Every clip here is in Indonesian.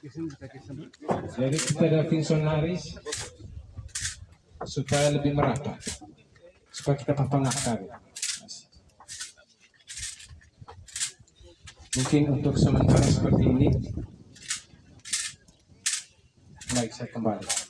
Jadi kita ada fungsionaris supaya lebih merata, supaya kita papang akar. Mungkin untuk sementara seperti ini, baik saya kembali.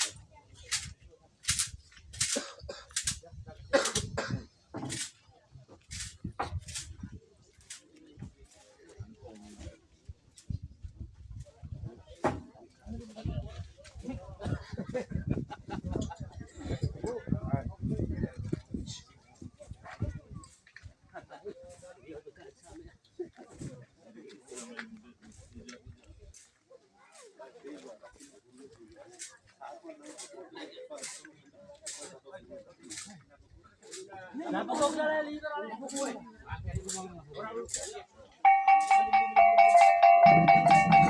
Thank you.